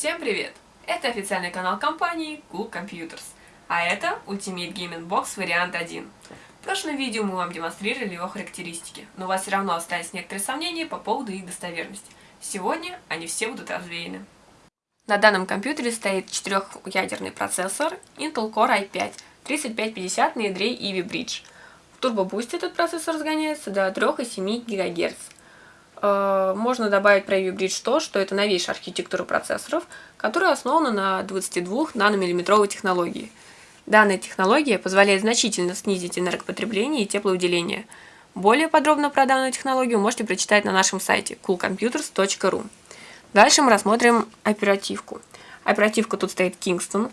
Всем привет! Это официальный канал компании Cool Computers, а это Ultimate Gaming Box вариант 1. В прошлом видео мы вам демонстрировали его характеристики, но у вас все равно остались некоторые сомнения по поводу их достоверности. Сегодня они все будут развеяны. На данном компьютере стоит четырехъядерный процессор Intel Core i5 3550 на ядре Ivy Bridge. В Turbo Boost этот процессор разгоняется до 3,7 ГГц. Э, можно добавить про Ivy Bridge то, что это новейшая архитектура процессоров, которая основана на 22 наномиллиметровой технологии. Данная технология позволяет значительно снизить энергопотребление и теплоуделение. Более подробно про данную технологию можете прочитать на нашем сайте coolcomputers.ru. Дальше мы рассмотрим оперативку. Оперативка тут стоит Kingston,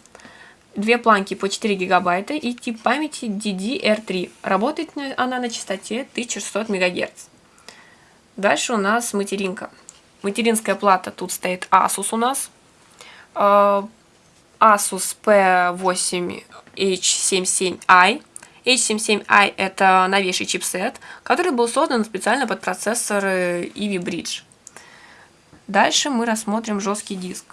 две планки по 4 гигабайта и тип памяти DDR3. Работает она на частоте 1600 МГц. Дальше у нас материнка. Материнская плата тут стоит Asus у нас. А, Asus P8H77i. H77i это новейший чипсет, который был создан специально под процессоры Ivy Bridge. Дальше мы рассмотрим жесткий диск.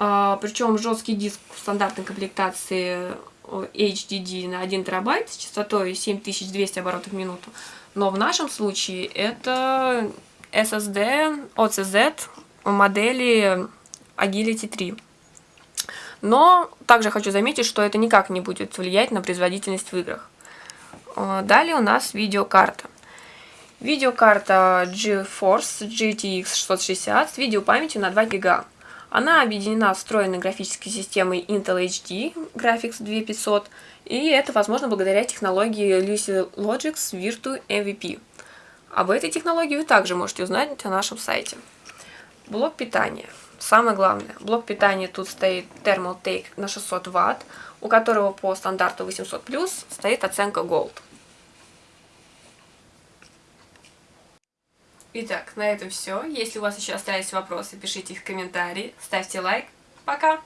А, причем жесткий диск в стандартной комплектации HDD на 1 терабайт с частотой 7200 оборотов в минуту. Но в нашем случае это SSD OCZ модели Agility 3. Но также хочу заметить, что это никак не будет влиять на производительность в играх. А, далее у нас видеокарта. Видеокарта GeForce GTX 660 с видеопамятью на 2 ГБ. Она объединена встроенной графической системой Intel HD Graphics 2500, и это возможно благодаря технологии Lucy Logix Virtu MVP. Об этой технологии вы также можете узнать на нашем сайте. Блок питания. Самое главное, блок питания тут стоит Thermaltake на 600 Вт, у которого по стандарту 800+, стоит оценка Gold. Итак, на этом все. Если у вас еще остались вопросы, пишите их в комментарии, ставьте лайк. Пока!